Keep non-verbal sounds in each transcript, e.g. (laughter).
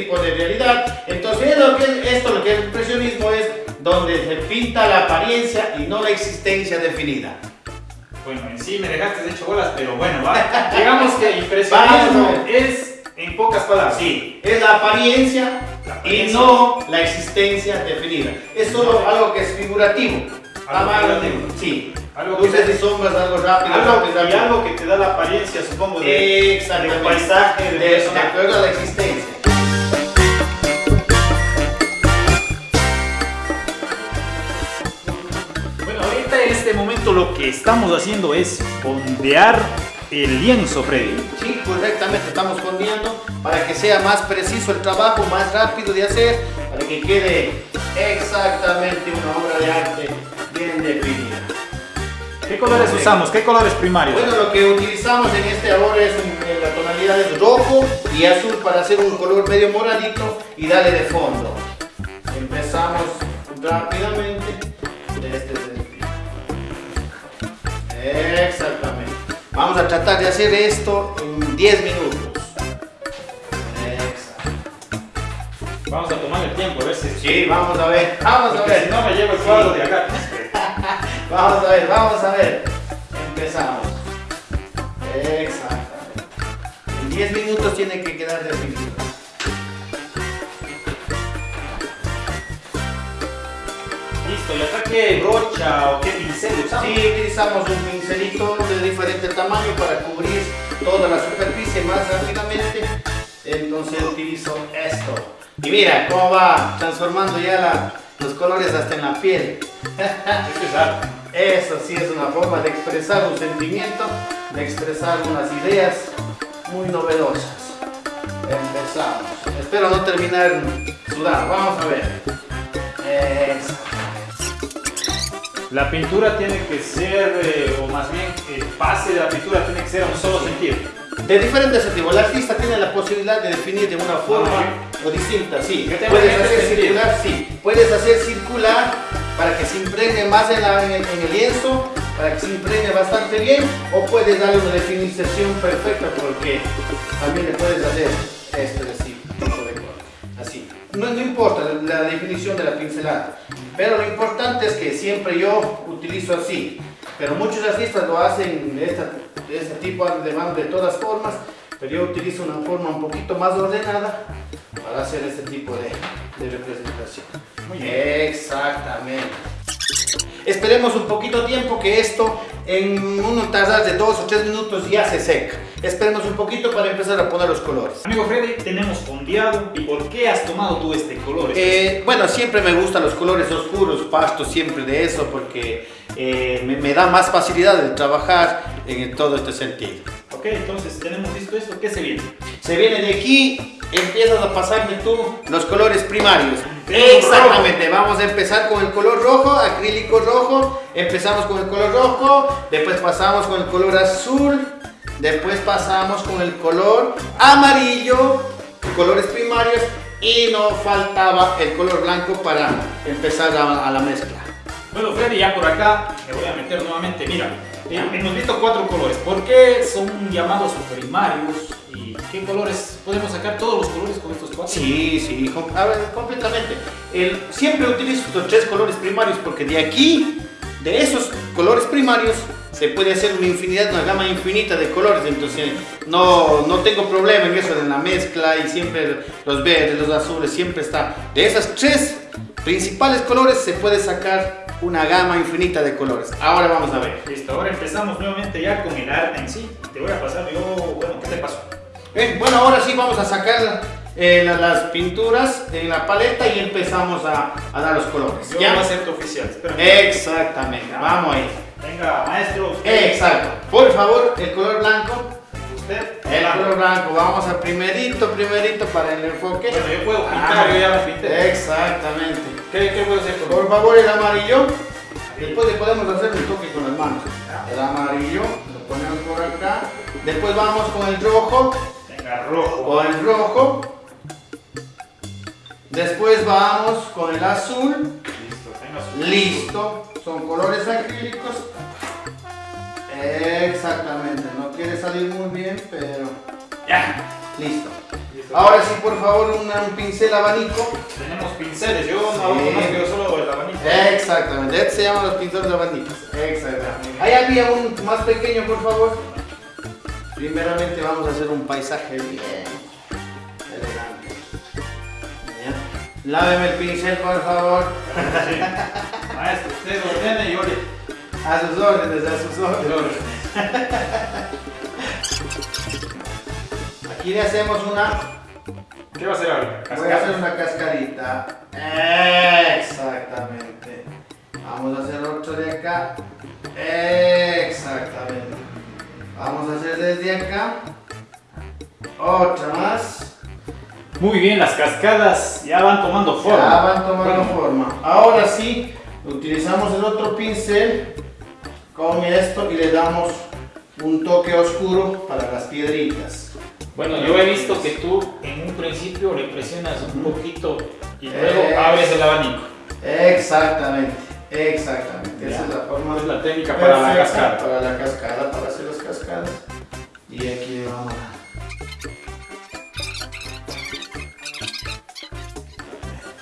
tipo de realidad. Entonces, lo que, esto lo que es impresionismo es donde se pinta la apariencia y no la existencia definida. Bueno, en sí me dejaste hecho bolas, pero bueno, va. (laughs) digamos que impresionismo es, en pocas palabras. Sí, es la apariencia, y no la existencia definida. Es solo algo que es figurativo. Algo figurativo. Sí. Algo Luces y sombras, algo rápido. Algo, y algo que te da la apariencia, supongo, de, del paisaje, de, de, de, de la existencia. Lo que estamos haciendo es fondear el lienzo, Freddy. Sí, correctamente, estamos fondeando para que sea más preciso el trabajo, más rápido de hacer, para que quede exactamente una obra de arte bien definida. ¿Qué colores usamos? ¿Qué colores primarios? Bueno, lo que utilizamos en este ahora es la tonalidad de rojo y azul para hacer un color medio moradito y darle de fondo. Empezamos rápidamente Vamos a tratar de hacer esto en 10 minutos. Exacto. Vamos a tomar el tiempo, a ver si... Sí, vamos a ver. Vamos a ver. Si no me llevo el cuadro de acá. (laughs) vamos a ver, vamos a ver. Empezamos. Exactamente. En 10 minutos tiene que quedar definido. ¿Y acá qué brocha o qué pincel usamos? Sí, utilizamos un pincelito de diferente tamaño para cubrir toda la superficie más rápidamente. Entonces utilizo esto. Y mira cómo va transformando ya los colores hasta en la piel. Eso sí es una forma de expresar un sentimiento, de expresar unas ideas muy novedosas. Empezamos. Espero no terminar sudado. Vamos a ver. La pintura tiene que ser, eh, o más bien el pase de la pintura tiene que ser a un solo sentido. De diferentes sentidos. El artista tiene la posibilidad de definir de una forma o distinta, sí. Puedes hacer circular, sí. Puedes hacer circular para que se impregne más en, el lienzo, para que se impregne bastante bien, o puedes darle una definición perfecta porque también le puedes hacer este así, así. No, no importa la definición de la pincelada. Pero lo importante es que siempre yo utilizo así. Pero muchos artistas lo hacen de, este tipo de mano de todas formas. Pero yo utilizo una forma un poquito más ordenada para hacer este tipo de, representación. Muy bien. Exactamente. Esperemos un poquito tiempo que esto en un tardar de dos o tres minutos ya se seca. Esperemos un poquito para empezar a poner los colores. Amigo Freddy, tenemos fondeado. ¿Y por qué has tomado tú este color? Eh, bueno, siempre me gustan los colores oscuros, pasto siempre de eso porque eh, me, da más facilidad de trabajar en todo este sentido. Ok, entonces tenemos listo esto. ¿Qué se viene? Se viene de aquí, empiezas a pasarme tú los colores primarios. Exactamente, vamos a empezar con el color rojo, acrílico rojo. Empezamos con el color rojo, después pasamos con el color azul, Después pasamos con el color amarillo, colores primarios y nos faltaba el color blanco para empezar a, la mezcla. Bueno Freddy, ya por acá me voy a meter nuevamente, mira, hemos visto cuatro colores, ¿por qué son llamados primarios? ¿Y qué colores? ¿Podemos sacar todos los colores con estos cuatro? Sí, sí, a ver, completamente. El, siempre utilizo estos tres colores primarios porque de aquí, de esos colores primarios, se puede hacer una infinidad, una gama infinita de colores, entonces no, no tengo problema en eso de la mezcla y siempre los verdes, los azules, siempre está. De esas tres principales colores se puede sacar una gama infinita de colores. Ahora vamos a ver. Listo, ahora empezamos nuevamente ya con el arte en sí. Te voy a pasar yo, bueno, ¿qué te pasó? bueno, ahora sí vamos a sacar eh, las pinturas en la paleta y empezamos a, a dar los colores. Yo ya acepto oficial. Exactamente, vamos ahí. Venga, maestro. Exacto. Por favor, el color blanco. Usted. El color blanco. Vamos a primerito, primerito para el enfoque. Bueno, yo puedo pintar, yo ya la pinté. Exactamente. ¿Qué, qué puedo hacer? Por favor, el amarillo. Después le podemos hacer un toque con las manos. El amarillo, lo ponemos por acá. Después vamos con el rojo. rojo. Con el rojo. Después vamos con el azul. Listo. Son colores acrílicos. Exactamente. No quiere salir muy bien, pero... Ya. Listo. Ahora sí, por favor, un pincel abanico. Tenemos pinceles, yo no que solo el abanico. Exactamente, este se llaman los pinceles abanicos. Exactamente. Ahí había un más pequeño, por favor. Primeramente vamos a hacer un paisaje bien Láveme el pincel, por favor. Maestro, usted ordene y ore. A sus órdenes, a sus órdenes. Aquí le hacemos una... ¿Qué va a hacer ahora? Voy a hacer una cascarita. Exactamente. Vamos a hacer otro de acá. Exactamente. Vamos a hacer desde acá. Otra más. Muy bien, las cascadas ya van tomando forma. Ya van tomando forma. Ahora sí, utilizamos el otro pincel con esto y le damos un toque oscuro para las piedritas. Bueno, yo he visto que tú en un principio le presionas un poquito y luego abres el abanico. Exactamente, exactamente. Esa es la forma. Es la técnica para la cascada. Para la cascada, para hacer las cascadas. Y aquí vamos a...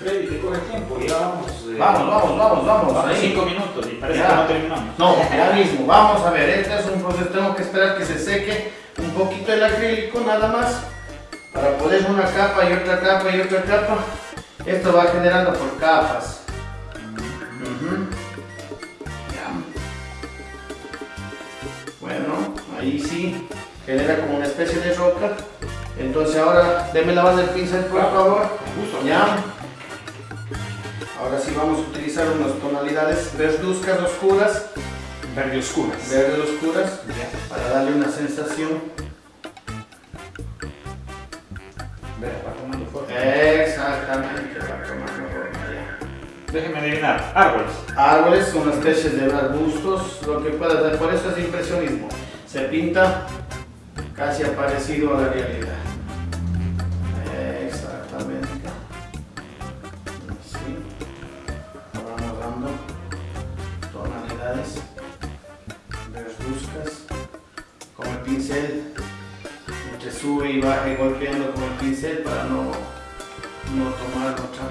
Freddy, te coge tiempo, ya vamos. Eh, vamos, vamos, vamos, vamos. Vamos, cinco minutos y parece que no terminamos. No, ya mismo, vamos a ver, este es un proceso, tengo que esperar que se seque un poquito el acrílico nada más para poner una capa y otra capa y otra capa. Esto va generando por capas. Bueno ahí sí genera como una especie de roca. Entonces ahora déme la base del pincel por favor. Ya ahora sí vamos a utilizar unas tonalidades verduzcas oscuras Verde oscuras. Verde oscuras. Para darle una sensación. Exactamente. Déjeme adivinar. Árboles. Árboles, una especie de arbustos, lo que pueda dar. Por eso es impresionismo. Se pinta casi parecido a la realidad. Te sube y baja golpeando con el pincel para no, no tomar otra,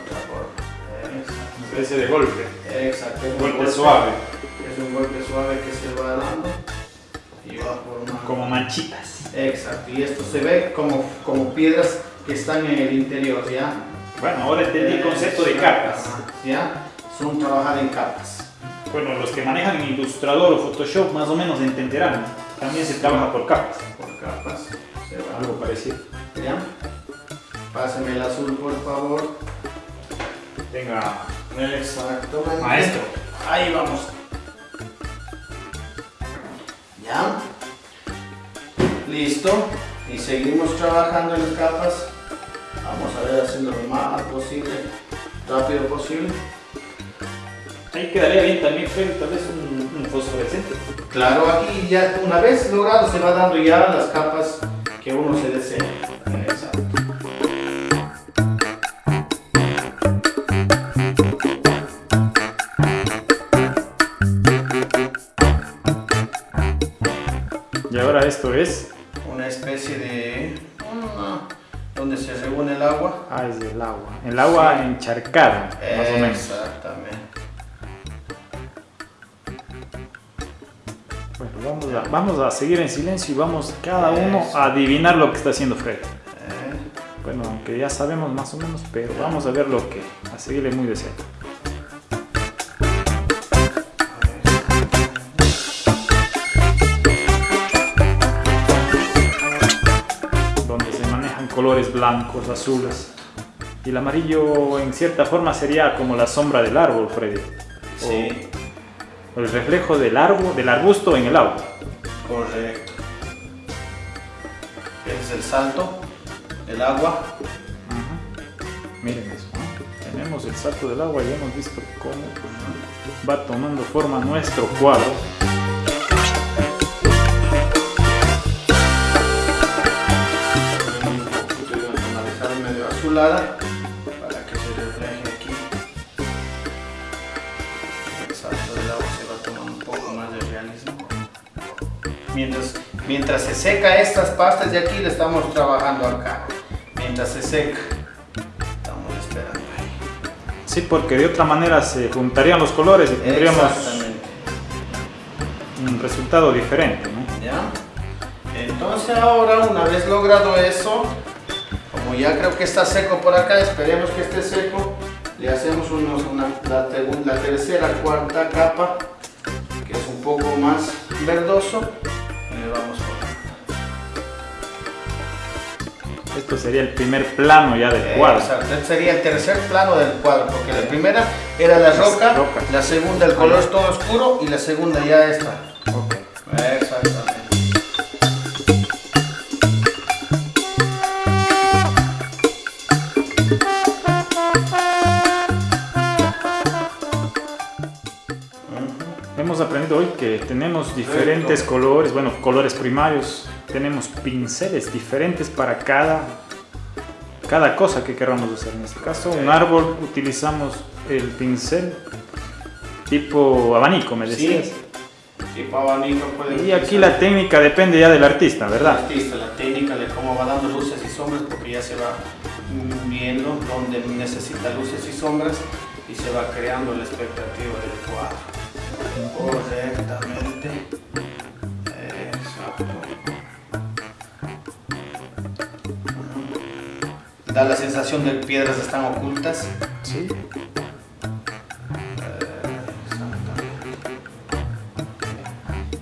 otra forma. Una especie de golpe. Exacto. Un golpe, suave. Es un golpe suave que se va dando y va formando. Como manchitas. Exacto. Y esto se ve como, como piedras que están en el interior, ¿ya? Bueno, ahora entendí el concepto de capas. ¿Ya? Son trabajar en capas. Bueno, los que manejan Illustrator o Photoshop más o menos entenderán. También se trabaja por capas. Capas. Algo parecido. ¿Ya? Pásame el azul, por favor. Venga. Exactamente. Maestro. Ahí vamos. ¿Ya? Listo. Y seguimos trabajando en las capas. Vamos a ver haciendo lo más posible, rápido posible. Ahí quedaría bien también, Freddy, tal vez un, fosforescente. Claro, aquí ya una vez logrado se va dando ya las capas que uno se desea. Exacto. Y ahora esto es una especie de donde se reúne el agua. Ah, es el agua. El agua encharcada, a, seguir en silencio y vamos cada uno a adivinar lo que está haciendo Fred. Bueno, aunque ya sabemos más o menos, pero vamos a ver lo que, a seguirle muy de cerca. Donde se manejan colores blancos, azules. Y el amarillo en cierta forma sería como la sombra del árbol, Freddy. Sí el reflejo del árbol, del arbusto en el agua. Correcto. Es el salto, el agua. Miren eso, tenemos el salto del agua y hemos visto cómo va tomando forma nuestro cuadro. medio azulada Mientras, se seca estas pastas de aquí, le estamos trabajando acá. Mientras se seca, estamos esperando ahí. Sí, porque de otra manera se juntarían los colores y tendríamos un resultado diferente. ¿no? ¿Ya? Entonces ahora, una vez logrado eso, como ya creo que está seco por acá, esperemos que esté seco, le hacemos unos, una, la, la tercera, cuarta capa, que es un poco más verdoso, le vamos Esto sería el primer plano ya del cuadro. Exacto, este sería el tercer plano del cuadro, porque la primera era la roca, la segunda el color es todo oscuro y la segunda ya está. Okay. Exactamente. Aprendido hoy que tenemos diferentes colores, bueno, colores primarios, tenemos pinceles diferentes para cada, cada cosa que queramos hacer. En este caso, un árbol utilizamos el pincel tipo abanico, me decías. Sí, tipo abanico puede Y aquí la técnica depende ya del artista, ¿verdad? El artista, la técnica de cómo va dando luces y sombras, porque ya se va viendo donde necesita luces y sombras y se va creando la expectativa del cuadro. Correctamente. Exacto. Da la sensación de que piedras están ocultas. Sí.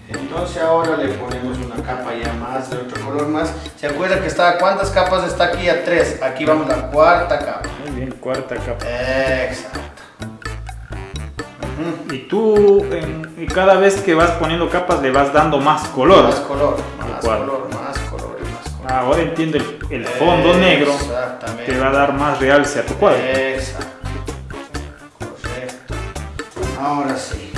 Entonces ahora le ponemos una capa ya más de otro color más. ¿Se acuerda que está cuántas capas está aquí? A tres. Aquí vamos a la cuarta capa. Muy bien, cuarta capa. Exacto. Y tú, en, cada vez que vas poniendo capas, le vas dando más color. Más color, más color, más color y más color. Ahora entiendo el, el fondo negro te va a dar más realce a tu cuadro. Exacto. Correcto. Ahora sí.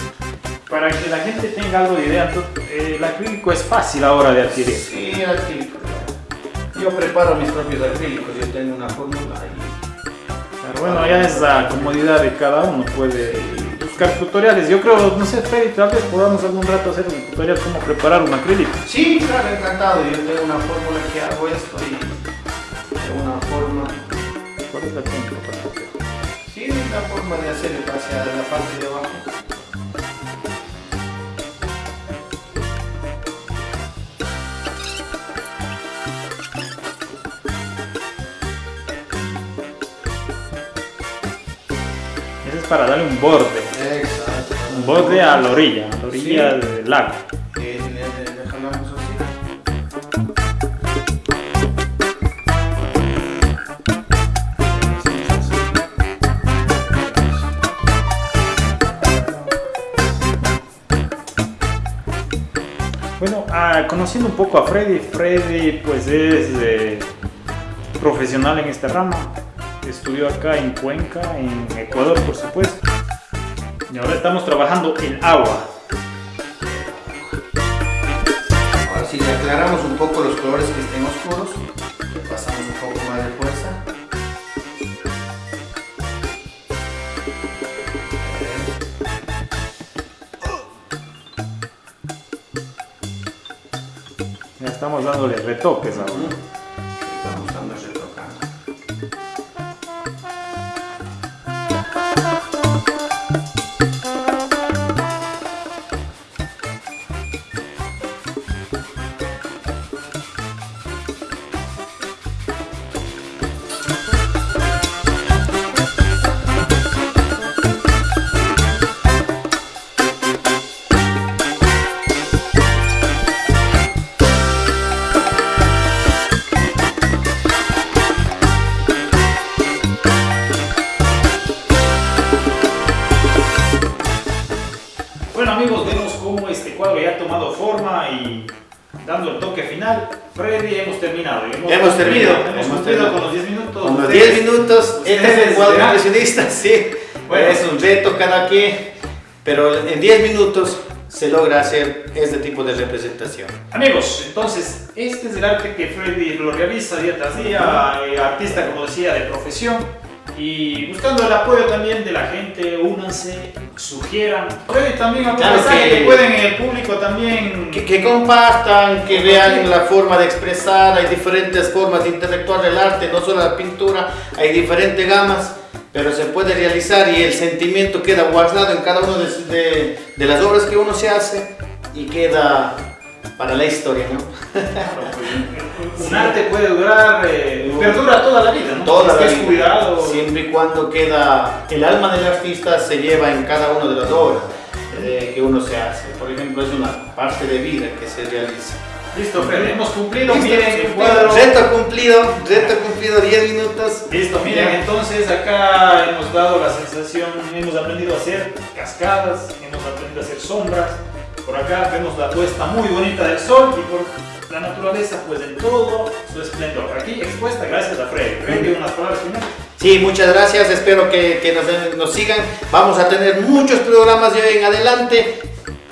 Para que la gente tenga algo de idea, el acrílico es fácil ahora de adquirir. Sí, el acrílico. Yo preparo mis propios acrílicos, yo tengo una fórmula ahí. bueno, ya es la comodidad de cada uno, puede buscar tutoriales. Yo creo, no sé, Freddy, tal vez podamos algún rato hacer un tutorial cómo preparar un acrílico. Sí, claro, encantado. Yo tengo una fórmula que hago esto y tengo una forma. ¿Cuál es la técnica para hacer? Sí, la forma de hacer hacia la parte de abajo. Es para darle un borde. Borde a la orilla, a la orilla sí. del lago. Sí, así. Bueno, ah, conociendo un poco a Freddy, Freddy pues es eh, profesional en esta rama, estudió acá en Cuenca, en Ecuador por supuesto, y ahora estamos trabajando el agua. Ahora si le aclaramos un poco los colores que estén oscuros, le pasamos un poco más de fuerza. Ya estamos dándole retoques ahora. Amigos, vemos cómo este cuadro ya ha tomado forma y dando el toque final. Freddy, hemos terminado. Hemos terminado. Hemos Hemos cumplido terminado. con los 10 minutos. Con los Ustedes- 10 minutos, este es el cuadro impresionista, (laughs) sí. Bueno. es un reto cada quien, pero en 10 minutos se logra hacer este tipo de representación. Amigos, entonces este es el arte que Freddy lo realiza día tras día, eh, artista como decía de profesión y buscando el apoyo también de la gente, únanse, sugieran. También algún Claro mensaje que- que pueden el público también Que, que compartan, que vean la forma de expresar, hay diferentes formas de interactuar el arte, no solo la pintura, hay diferentes gamas, pero se puede realizar y el sentimiento queda guardado en cada una de, de- de las obras que uno se hace y queda para la historia, ¿no? Un arte puede durar, eh, perdura toda la vida, ¿no? Toda Si la vida. cuidado. Siempre y cuando queda el alma del artista se lleva en cada una de las obras eh, que uno se hace. Por ejemplo, es una parte de vida que se realiza. Listo, Freddy, hemos cumplido. Listo, miren el cumplido. cuadro. Reto cumplido, reto cumplido, 10 minutos. Listo, miren, Ya. entonces acá hemos dado la sensación, hemos aprendido a hacer cascadas, hemos aprendido a hacer sombras. Por acá vemos la puesta muy bonita del sol y por la naturaleza, pues en todo su esplendor. Aquí expuesta gracias a Freddy. Freddy, unas palabras finales. Sí, muchas gracias, espero que, que nos, nos sigan. Vamos a tener muchos programas de hoy en adelante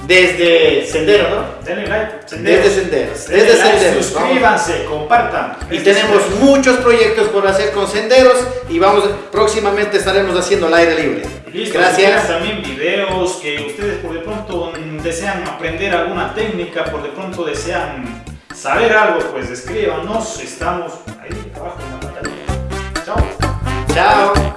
desde Sendero, ¿no? Denle like, Desde Senderos, Denle desde like, Senderos. suscríbanse, compartan. Y tenemos muchos proyectos por hacer con Senderos y vamos próximamente estaremos haciendo el aire libre. Listo, Gracias. también videos que ustedes por de pronto desean aprender alguna técnica, por de pronto desean saber algo, pues escríbanos, estamos ahí abajo en la pantalla. Chao. Chao.